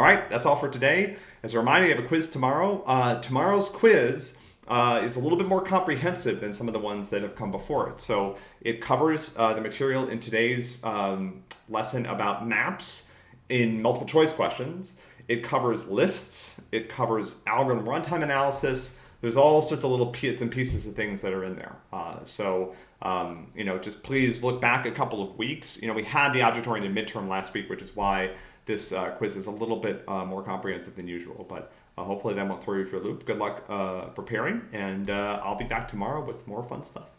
All right, that's all for today. As a reminder, you have a quiz tomorrow. Uh, tomorrow's quiz uh, is a little bit more comprehensive than some of the ones that have come before it. So it covers uh, the material in today's um, lesson about maps in multiple choice questions. It covers lists. It covers algorithm runtime analysis. There's all sorts of little bits and pieces of things that are in there. Uh, so, um, you know, just please look back a couple of weeks. You know, we had the object-oriented midterm last week, which is why this uh, quiz is a little bit uh, more comprehensive than usual. But uh, hopefully that won't throw you for a loop. Good luck uh, preparing, and uh, I'll be back tomorrow with more fun stuff.